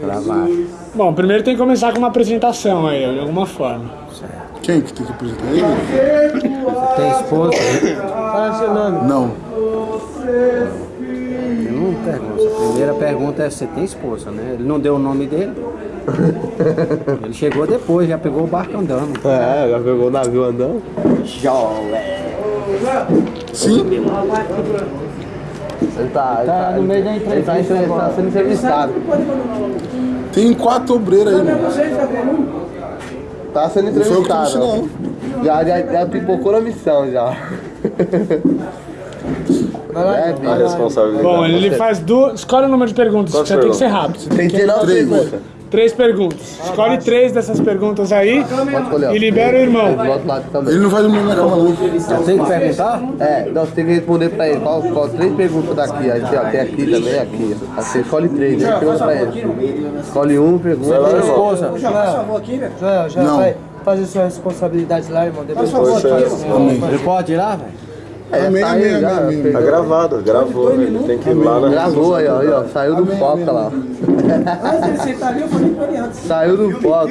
Gravar. Bom, primeiro tem que começar com uma apresentação aí, de alguma forma. Quem que tem que apresentar ele? Tem esposa? Fala seu nome. Não. Eu não pergunto. A primeira pergunta é: você tem esposa, né? Ele não deu o nome dele. Ele chegou depois, já pegou o barco andando. É, já pegou o navio andando. Sim? Ele tá, ele Tá no meio da Ele tá, entrevista entre- tá sendo entrevistado. Tem quatro obreiros aí, mano. Tá sendo Não foi eu que entrevistado. disse, não. Já, já, já pipocou na missão já. É, A responsabilidade. Bom, ele faz duas. Escolhe o número de perguntas, você tem que ser rápido. Tem que... 19 Três. perguntas. Três perguntas. Escolhe três dessas perguntas aí Pode escolher. ó. e libera o irmão. Do outro lado também. Ele não vai dormir na cama, não. Eu tenho que perguntar? É, não, você tem que responder pra ele. Qual, qual três perguntas daqui? Aí tem, ó, tem aqui também, aqui. Aí você escolhe três, né? Pergunta pra ele. Escolhe um, pergunta. Tem irmão. esposa. Joel, já Não. vai fazer sua responsabilidade lá, irmão. Depois Poxa, Ele pode ir lá, velho? É, Amém, tá amém, aí já. amém, amém. Tá gravado, gravou. Ele tem que ir lá na Gravou aí, ó, aí, ó. Saiu do foco lá. Antes de sentar ali, eu falei pra ele antes. Saiu do foco.